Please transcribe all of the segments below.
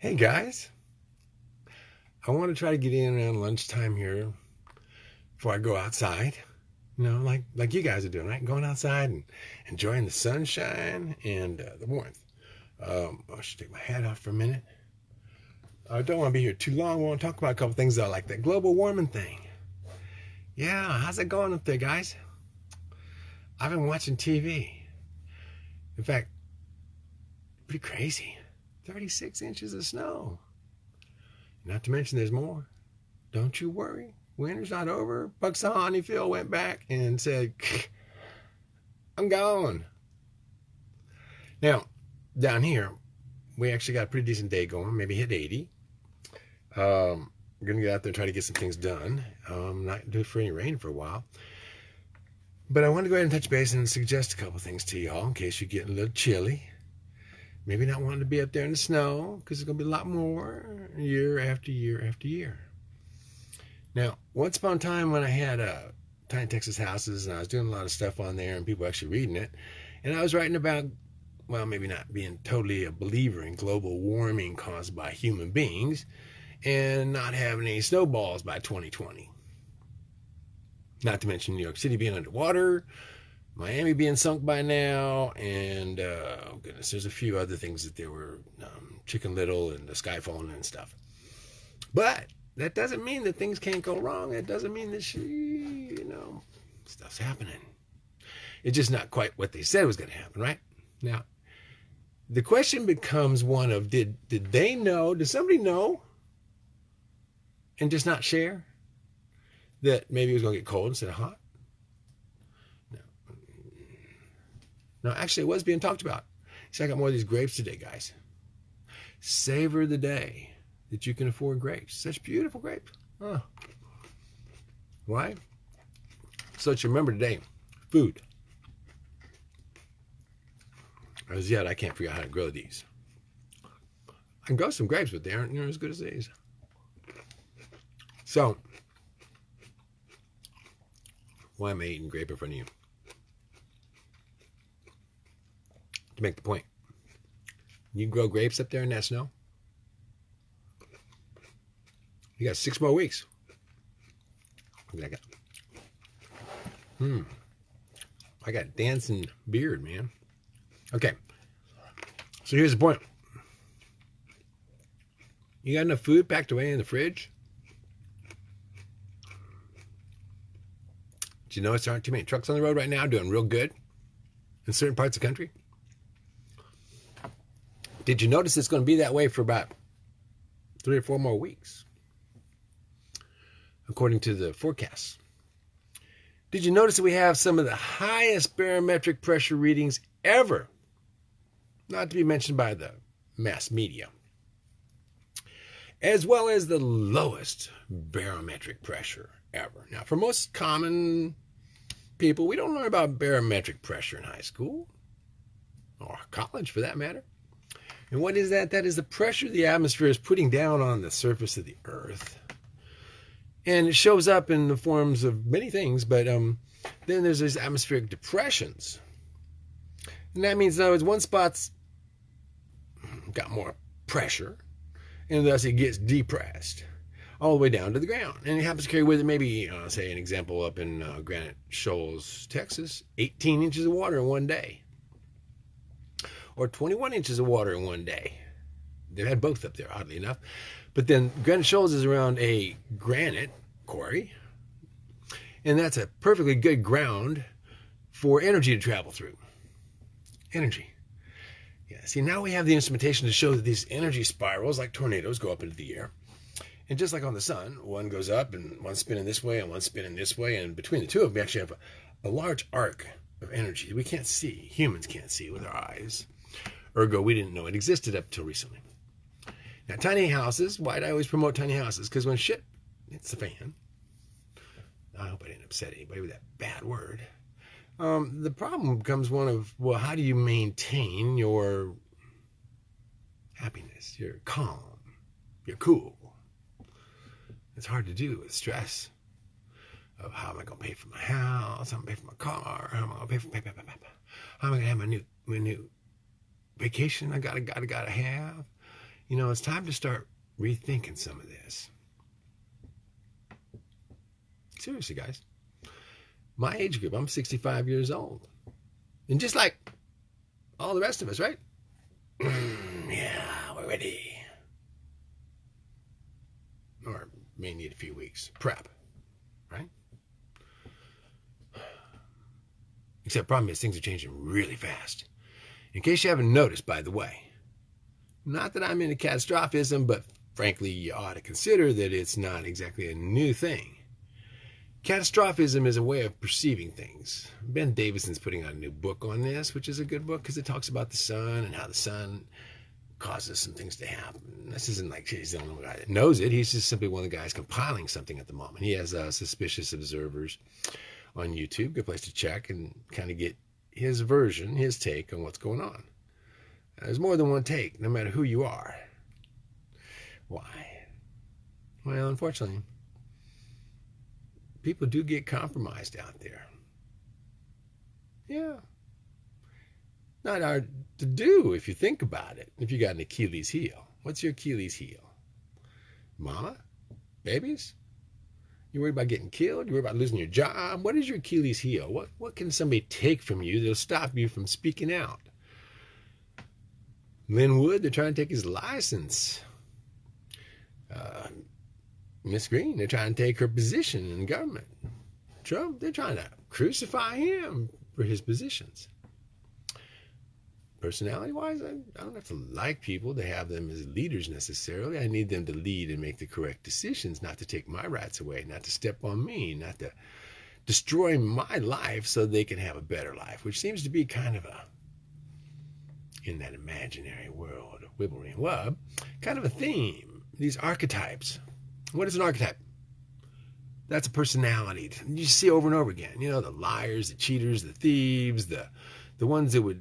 Hey guys, I want to try to get in around lunchtime here before I go outside. You know, like like you guys are doing, right? Going outside and enjoying the sunshine and uh, the warmth. Um, I should take my hat off for a minute. I don't want to be here too long. I want to talk about a couple things though, like that global warming thing. Yeah, how's it going up there, guys? I've been watching TV. In fact, pretty crazy. 36 inches of snow. Not to mention there's more. Don't you worry. Winter's not over. Punxsutawney Phil went back and said, I'm gone. Now, down here, we actually got a pretty decent day going, maybe hit 80. Um, we're going to get out there and try to get some things done. Um, not do it for any rain for a while. But I want to go ahead and touch base and suggest a couple things to y'all in case you're getting a little chilly maybe not wanting to be up there in the snow because it's going to be a lot more year after year after year. Now, once upon a time when I had uh, Tiny Texas Houses and I was doing a lot of stuff on there and people actually reading it, and I was writing about, well, maybe not being totally a believer in global warming caused by human beings and not having any snowballs by 2020. Not to mention New York City being underwater, Miami being sunk by now, and uh, oh goodness, there's a few other things that there were um, Chicken Little and the sky falling and stuff. But that doesn't mean that things can't go wrong. It doesn't mean that she, you know, stuff's happening. It's just not quite what they said was going to happen, right? Now, the question becomes one of did did they know? Did somebody know? And just not share that maybe it was going to get cold instead of hot? No, actually, it was being talked about. See, I got more of these grapes today, guys. Savor the day that you can afford grapes. Such beautiful grapes. Huh. Why? So that you remember today, food. As yet, I can't figure out how to grow these. I can grow some grapes, but they aren't near as good as these. So, why am I eating grape in front of you? To make the point. You can grow grapes up there in that snow. You got six more weeks. Look at that. Hmm. I got dancing beard, man. Okay. So here's the point. You got enough food packed away in the fridge? Do you notice there aren't too many trucks on the road right now doing real good in certain parts of the country? Did you notice it's going to be that way for about three or four more weeks, according to the forecasts? Did you notice that we have some of the highest barometric pressure readings ever? Not to be mentioned by the mass media. As well as the lowest barometric pressure ever. Now, for most common people, we don't learn about barometric pressure in high school or college for that matter. And what is that? That is the pressure the atmosphere is putting down on the surface of the earth. And it shows up in the forms of many things, but um, then there's these atmospheric depressions. And that means, in other words, one spot's got more pressure, and thus it gets depressed all the way down to the ground. And it happens to carry with it maybe, uh, say, an example up in uh, Granite Shoals, Texas, 18 inches of water in one day or 21 inches of water in one day. They had both up there, oddly enough. But then Granite Shoals is around a granite quarry, and that's a perfectly good ground for energy to travel through. Energy. Yeah, see, now we have the instrumentation to show that these energy spirals, like tornadoes, go up into the air. And just like on the sun, one goes up and one's spinning this way and one's spinning this way. And between the two of them, we actually have a, a large arc of energy we can't see. Humans can't see with our eyes. Ergo, we didn't know it existed up till recently. Now, tiny houses, why do I always promote tiny houses? Because when shit hits the fan, I hope I didn't upset anybody with that bad word. Um, the problem becomes one of, well, how do you maintain your happiness, your calm, your cool? It's hard to do with stress of how am I going to pay for my house, how am I going to pay for my car, how am I going to pay for, pay, pay, pay, how am I going to have my new, my new vacation I gotta gotta gotta have. you know, it's time to start rethinking some of this. Seriously, guys. My age group, I'm 65 years old. And just like all the rest of us, right? yeah, we're ready. Or may need a few weeks. Prep, right? Except problem is things are changing really fast. In case you haven't noticed, by the way, not that I'm into catastrophism, but frankly, you ought to consider that it's not exactly a new thing. Catastrophism is a way of perceiving things. Ben Davidson's putting out a new book on this, which is a good book because it talks about the sun and how the sun causes some things to happen. This isn't like he's the only guy that knows it. He's just simply one of the guys compiling something at the moment. He has uh, suspicious observers on YouTube. Good place to check and kind of get his version, his take on what's going on. There's more than one take, no matter who you are. Why? Well, unfortunately, people do get compromised out there. Yeah. Not hard to do if you think about it. If you got an Achilles heel. What's your Achilles heel? Mama? Babies? You worried about getting killed? You're worried about losing your job? What is your Achilles heel? What what can somebody take from you that'll stop you from speaking out? Lin Wood, they're trying to take his license. Uh, Miss Greene, they're trying to take her position in government. Trump, they're trying to crucify him for his positions. Personality wise, I, I don't have to like people to have them as leaders necessarily. I need them to lead and make the correct decisions, not to take my rights away, not to step on me, not to destroy my life so they can have a better life, which seems to be kind of a, in that imaginary world of Wibbly and Wub, kind of a theme. These archetypes. What is an archetype? That's a personality. You see over and over again. You know, the liars, the cheaters, the thieves, the the ones that would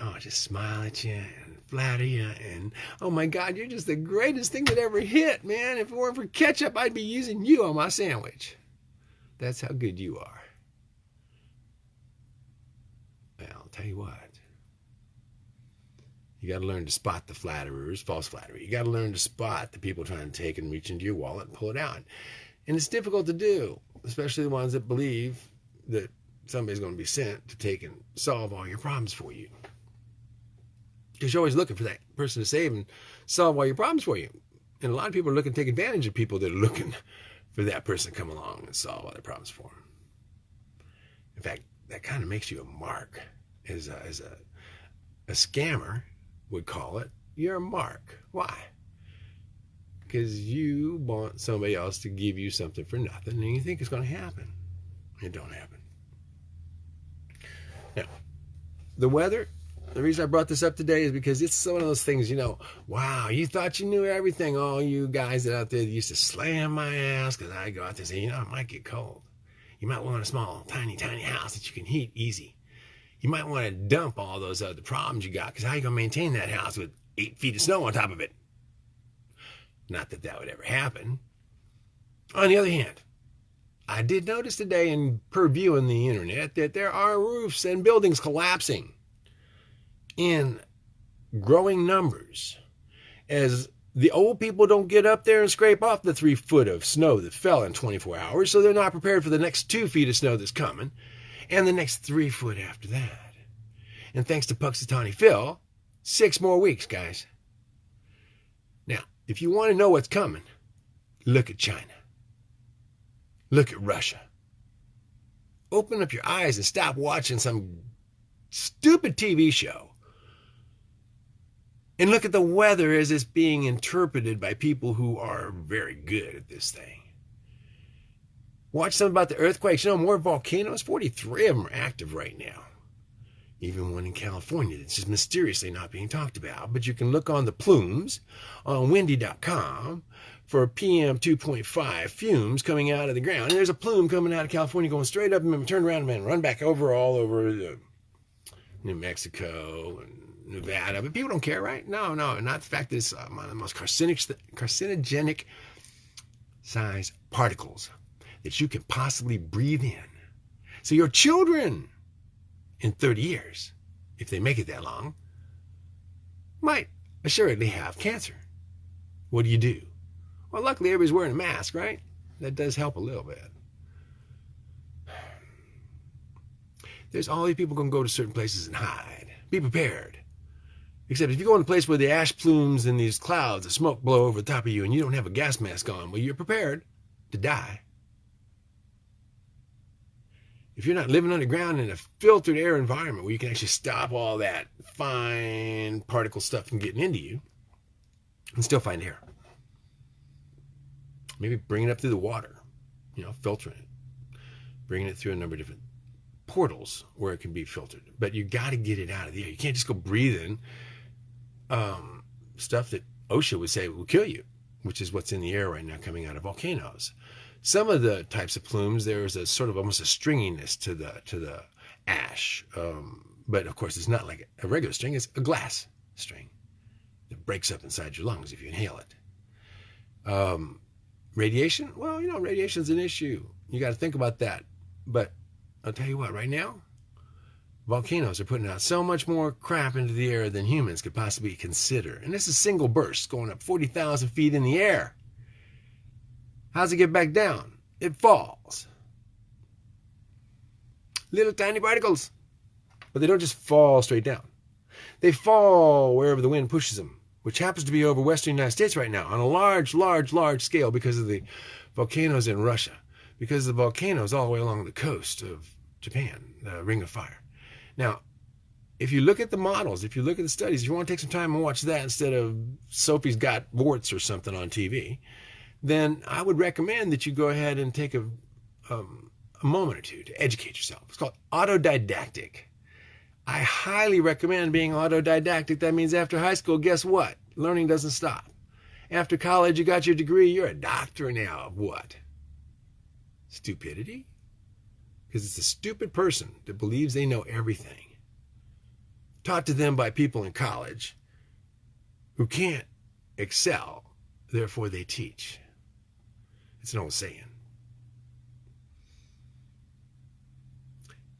oh, just smile at you and flatter you. And oh my God, you're just the greatest thing that ever hit, man. If it weren't for ketchup, I'd be using you on my sandwich. That's how good you are. Well, I'll tell you what. You got to learn to spot the flatterers, false flattery. You got to learn to spot the people trying to take and reach into your wallet and pull it out. And it's difficult to do, especially the ones that believe that somebody's going to be sent to take and solve all your problems for you because you're always looking for that person to save and solve all your problems for you. And a lot of people are looking to take advantage of people that are looking for that person to come along and solve all their problems for them. In fact, that kind of makes you a mark, as a, as a, a scammer would call it. You're a mark. Why? Because you want somebody else to give you something for nothing, and you think it's going to happen. It don't happen. Now, the weather the reason I brought this up today is because it's one of those things, you know, wow, you thought you knew everything. All you guys that out there used to slam my ass because I go out there and say, you know, it might get cold. You might want a small, tiny, tiny house that you can heat easy. You might want to dump all those other problems you got because how you going to maintain that house with eight feet of snow on top of it? Not that that would ever happen. On the other hand, I did notice today in perviewing the internet that there are roofs and buildings collapsing in growing numbers as the old people don't get up there and scrape off the three foot of snow that fell in 24 hours, so they're not prepared for the next two feet of snow that's coming, and the next three foot after that. And thanks to Punxsutawney Phil, six more weeks, guys. Now, if you want to know what's coming, look at China. Look at Russia. Open up your eyes and stop watching some stupid TV show and look at the weather as it's being interpreted by people who are very good at this thing. Watch something about the earthquakes. You know, more volcanoes, 43 of them are active right now. Even one in California that's just mysteriously not being talked about. But you can look on the plumes on windy.com for PM 2.5 fumes coming out of the ground. And there's a plume coming out of California going straight up and then turn around and run back over all over uh, New Mexico and Nevada, but people don't care, right? No, no, not the fact that it's uh, one of the most carcinogenic, carcinogenic size particles that you can possibly breathe in. So your children in 30 years, if they make it that long, might assuredly have cancer. What do you do? Well, luckily everybody's wearing a mask, right? That does help a little bit. There's all these people going to go to certain places and hide. Be prepared. Except if you go in a place where the ash plumes and these clouds of smoke blow over the top of you and you don't have a gas mask on, well, you're prepared to die. If you're not living underground in a filtered air environment where you can actually stop all that fine particle stuff from getting into you and still find air. Maybe bring it up through the water, you know, filtering it, bringing it through a number of different portals where it can be filtered. But you got to get it out of the air. You can't just go breathing um, stuff that OSHA would say will kill you, which is what's in the air right now coming out of volcanoes. Some of the types of plumes, there's a sort of almost a stringiness to the to the ash, um, but of course it's not like a regular string; it's a glass string that breaks up inside your lungs if you inhale it. Um, radiation, well, you know, radiation's an issue. You got to think about that. But I'll tell you what, right now, volcanoes are putting out so much more crap into the air than humans could possibly consider. And this is single bursts going up 40,000 feet in the air. How's it get back down? It falls. Little tiny particles. But they don't just fall straight down. They fall wherever the wind pushes them, which happens to be over western United States right now on a large, large, large scale because of the volcanoes in Russia, because of the volcanoes all the way along the coast of Japan, the Ring of Fire. Now, if you look at the models, if you look at the studies, if you want to take some time and watch that instead of Sophie's Got Warts or something on TV, then I would recommend that you go ahead and take a, um, a moment or two to educate yourself. It's called autodidactic. I highly recommend being autodidactic. That means after high school, guess what? Learning doesn't stop. After college, you got your degree, you're a doctor now of what? Stupidity? Because it's a stupid person that believes they know everything. Taught to them by people in college who can't excel, therefore they teach. It's an old saying.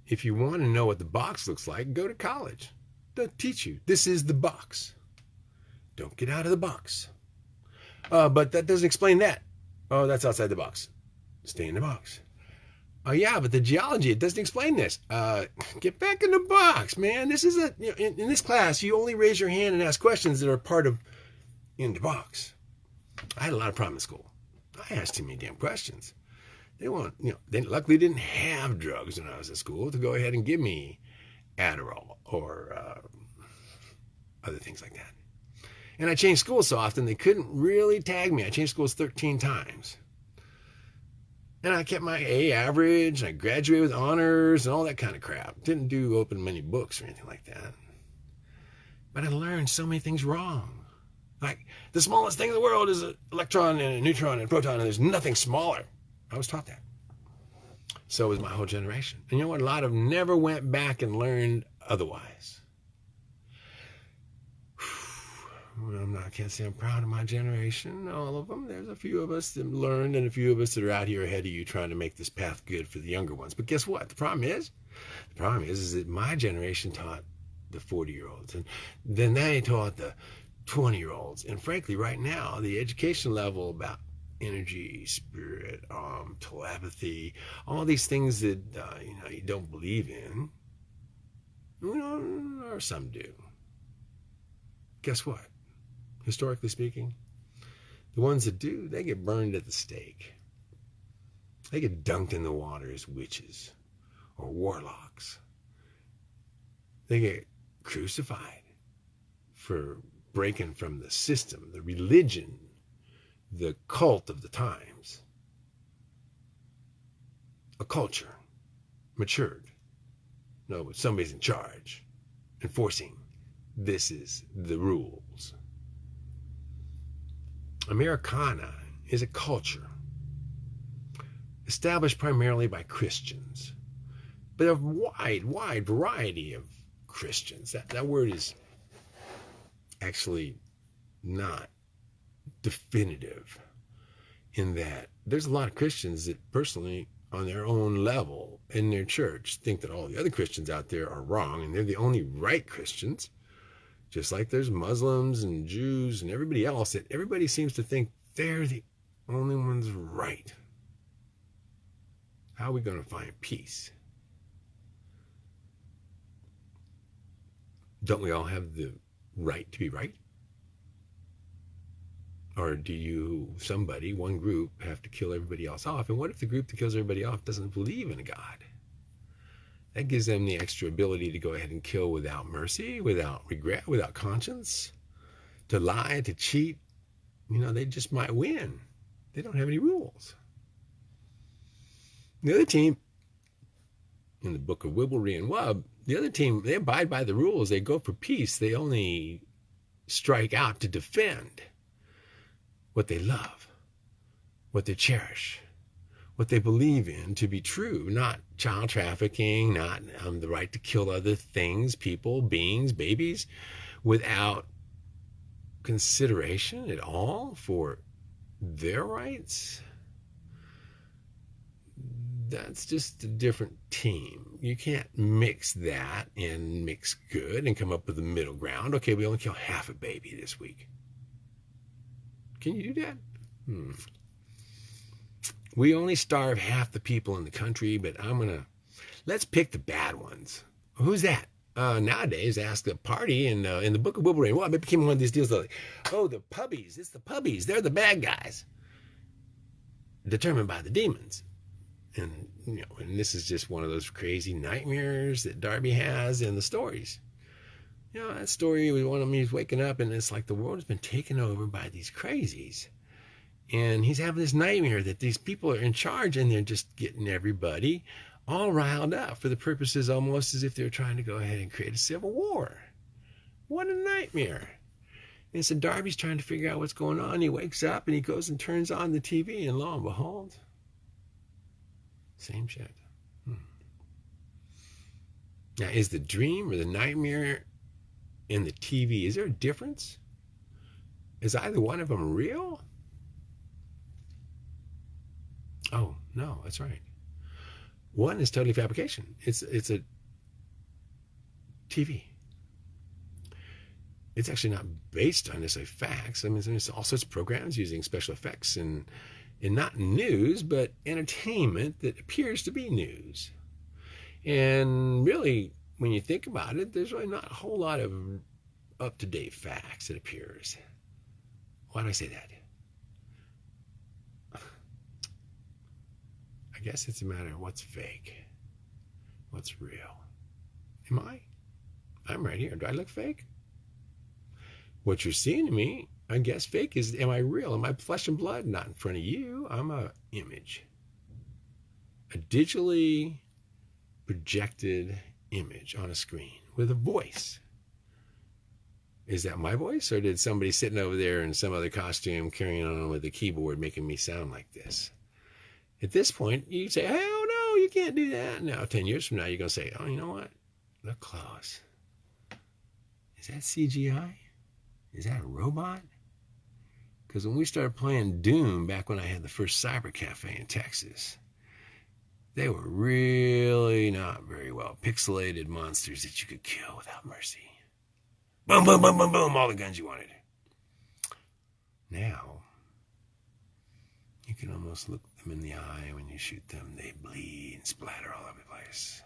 If you want to know what the box looks like, go to college. They'll teach you. This is the box. Don't get out of the box. Uh, but that doesn't explain that. Oh, that's outside the box. Stay in the box. Oh yeah, but the geology it doesn't explain this. Uh, get back in the box, man. This is a you know, in, in, this class you only raise your hand and ask questions that are part of in the box. I had a lot of problems in school. I asked too many damn questions. They want you know they luckily didn't have drugs when I was in school to go ahead and give me Adderall or uh, other things like that. And I changed schools so often they couldn't really tag me. I changed schools 13 times. And I kept my A average, and I graduated with honors and all that kind of crap. Didn't do open many books or anything like that. But I learned so many things wrong. Like the smallest thing in the world is an electron and a neutron and a proton, and there's nothing smaller. I was taught that. So was my whole generation. And you know what? A lot of never went back and learned otherwise. I'm not, I can't say I'm proud of my generation, all of them. There's a few of us that learned and a few of us that are out here ahead of you trying to make this path good for the younger ones. But guess what? The problem is, the problem is, is that my generation taught the 40 year olds and then they taught the 20 year olds. And frankly, right now, the education level about energy, spirit, um, telepathy, all these things that, uh, you know, you don't believe in, you know, or some do. Guess what? Historically speaking. The ones that do, they get burned at the stake. They get dunked in the water as witches or warlocks. They get crucified for breaking from the system, the religion, the cult of the times. A culture matured. No, somebody's in charge, enforcing this is the rules. Americana is a culture established primarily by Christians, but a wide, wide variety of Christians. That, that word is actually not definitive in that there's a lot of Christians that personally, on their own level in their church, think that all the other Christians out there are wrong and they're the only right Christians Just like there's Muslims and Jews and everybody else, that everybody seems to think they're the only ones right. How are we going to find peace? Don't we all have the right to be right? Or do you, somebody, one group, have to kill everybody else off? And what if the group that kills everybody off doesn't believe in a God? That gives them the extra ability to go ahead and kill without mercy, without regret, without conscience, to lie, to cheat. You know, they just might win. They don't have any rules. The other team, in the book of Wibblery and Wub, the other team, they abide by the rules. They go for peace. They only strike out to defend what they love, what they cherish, what they believe in to be true, not child trafficking, not um, the right to kill other things, people, beings, babies, without consideration at all for their rights. That's just a different team. You can't mix that and mix good and come up with a middle ground. Okay, we only kill half a baby this week. Can you do that? Hmm. We only starve half the people in the country, but I'm going to let's pick the bad ones. Who's that? Uh, nowadays, ask a party in uh, in the Book of Wolverine. Well, it became one of these deals like, oh, the puppies. It's the puppies. They're the bad guys, determined by the demons. And you know, and this is just one of those crazy nightmares that Darby has in the stories you know, that story was one of me. Waking up and it's like the world has been taken over by these crazies. And he's having this nightmare that these people are in charge and they're just getting everybody all riled up for the purposes almost as if they're trying to go ahead and create a civil war. What a nightmare. And so Darby's trying to figure out what's going on. He wakes up and he goes and turns on the TV, and lo and behold, same shit. Hmm. Now, is the dream or the nightmare in the TV, is there a difference? Is either one of them real? Oh, no, that's right. One is totally fabrication. It's it's a TV. It's actually not based on necessarily facts. I mean, there's all sorts of programs using special effects and and not news, but entertainment that appears to be news. And really, when you think about it, there's really not a whole lot of up to date facts, it appears. Why do I say that? Guess it's a matter of what's fake, what's real. Am I? I'm right here. Do I look fake? What you're seeing to me, I guess fake is am I real? Am I flesh and blood? Not in front of you. I'm a image. A digitally projected image on a screen with a voice. Is that my voice, or did somebody sitting over there in some other costume carrying on with a keyboard making me sound like this? At this point, you say, "Hell no, you can't do that." Now, ten years from now, you're gonna say, "Oh, you know what? Look close. Is that CGI? Is that a robot?" Because when we started playing Doom back when I had the first cyber cafe in Texas, they were really not very well pixelated monsters that you could kill without mercy. Boom, boom, boom, boom, boom, all the guns you wanted. Now, you can almost look them in the eye when you shoot them. They bleed and splatter all over the place.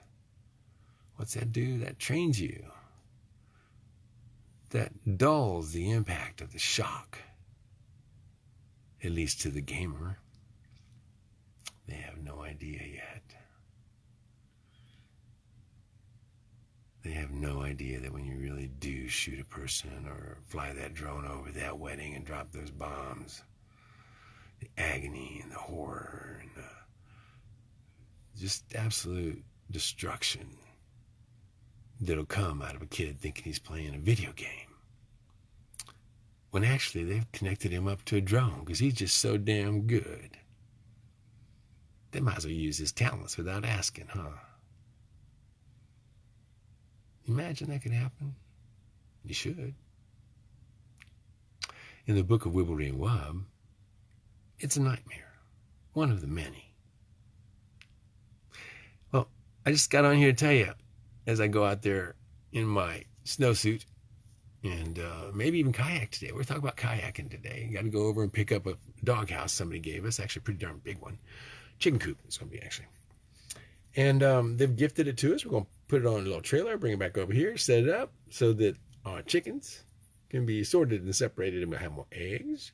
What's that do? That trains you. That dulls the impact of the shock, at least to the gamer. They have no idea yet. They have no idea that when you really do shoot a person or fly that drone over that wedding and drop those bombs, the agony and the horror and the just absolute destruction that'll come out of a kid thinking he's playing a video game. When actually they've connected him up to a drone because he's just so damn good. They might as well use his talents without asking, huh? Imagine that could happen. You should. In the book of Wibblery and it's a nightmare, one of the many. Well, I just got on here to tell you, as I go out there in my snowsuit and uh, maybe even kayak today. We're talking about kayaking today. Got to go over and pick up a doghouse somebody gave us, actually pretty darn big one. Chicken coop it's going to be actually. And um, they've gifted it to us. We're going to put it on a little trailer, bring it back over here, set it up so that our chickens can be sorted and separated and we'll have more eggs.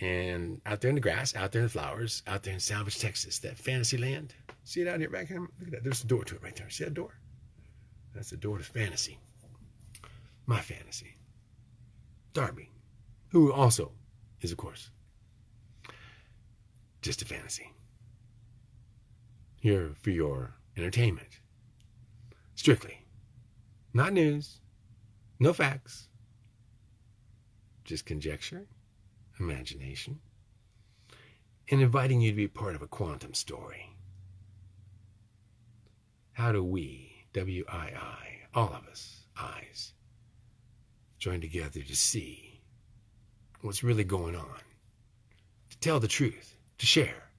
And out there in the grass, out there in the flowers, out there in Salvage, Texas, that fantasy land. See it out here back here? Look at that. There's a door to it right there. See that door? That's the door to fantasy. My fantasy. Darby, who also is, of course, just a fantasy. Here for your entertainment. Strictly. Not news. No facts. Just conjecture, imagination, and inviting you to be part of a quantum story. How do we, W I I, all of us, eyes, join together to see what's really going on, to tell the truth, to share,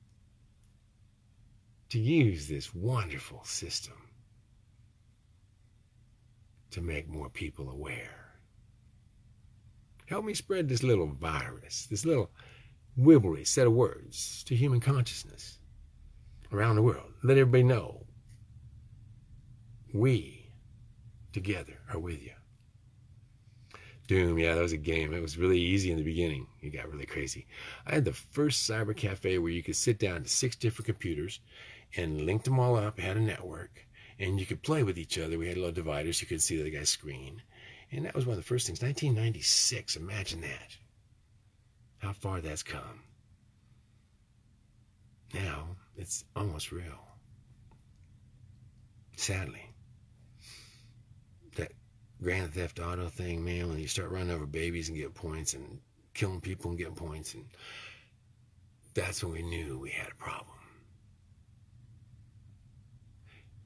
to use this wonderful system to make more people aware. Help me spread this little virus, this little wibbly set of words to human consciousness around the world. Let everybody know we together are with you. Doom, yeah, that was a game. It was really easy in the beginning. It got really crazy. I had the first cyber cafe where you could sit down to six different computers and linked them all up, had a network, and you could play with each other. We had little dividers. You could see the guy's screen. And that was one of the first things. 1996, imagine that. How far that's come. Now, it's almost real. Sadly. That Grand Theft Auto thing, man, when you start running over babies and get points and killing people and getting points, and that's when we knew we had a problem.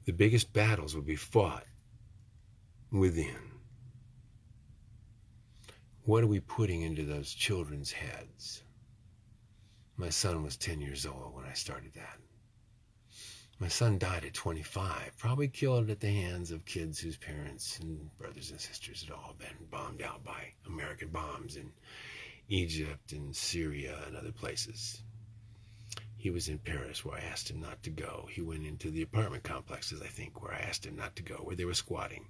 The biggest battles would be fought within. What are we putting into those children's heads? My son was 10 years old when I started that. My son died at 25, probably killed at the hands of kids whose parents and brothers and sisters had all been bombed out by American bombs in Egypt and Syria and other places. He was in Paris where I asked him not to go. He went into the apartment complexes, I think, where I asked him not to go, where they were squatting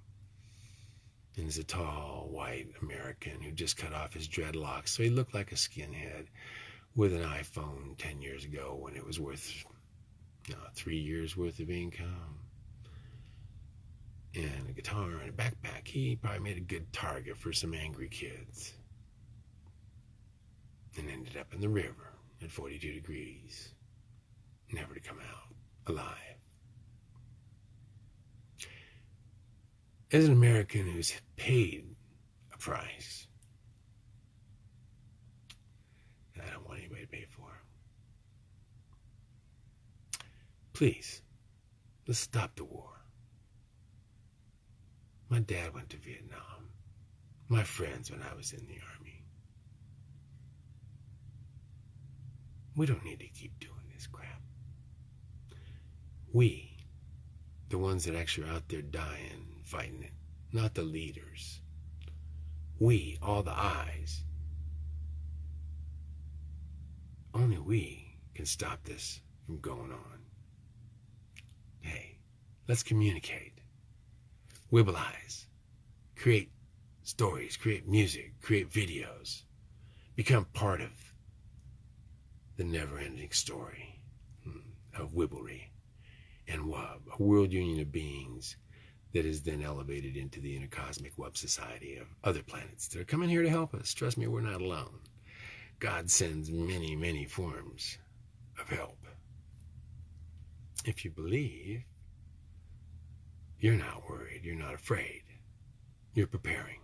and he's a tall white American who just cut off his dreadlocks, so he looked like a skinhead with an iPhone 10 years ago when it was worth uh, three years worth of income and a guitar and a backpack. He probably made a good target for some angry kids and ended up in the river at 42 degrees, never to come out alive. As an American who's paid a price that I don't want anybody to pay for, please, let's stop the war. My dad went to Vietnam. My friends when I was in the army. We don't need to keep doing this crap. We, the ones that actually are out there dying, fighting it, not the leaders. We, all the eyes. Only we can stop this from going on. Hey, let's communicate. Wibblize. Create stories, create music, create videos. Become part of the never ending story hmm, of Wibblery and Wub, a world union of beings that is then elevated into the intercosmic web society of other planets that are coming here to help us. Trust me, we're not alone. God sends many, many forms of help. If you believe, you're not worried, you're not afraid, you're preparing.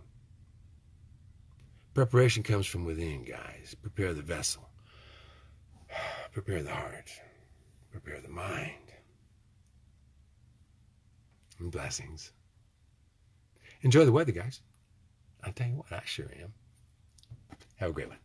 Preparation comes from within, guys. Prepare the vessel, prepare the heart, prepare the mind and blessings. Enjoy the weather, guys. I'll tell you what, I sure am. Have a great one.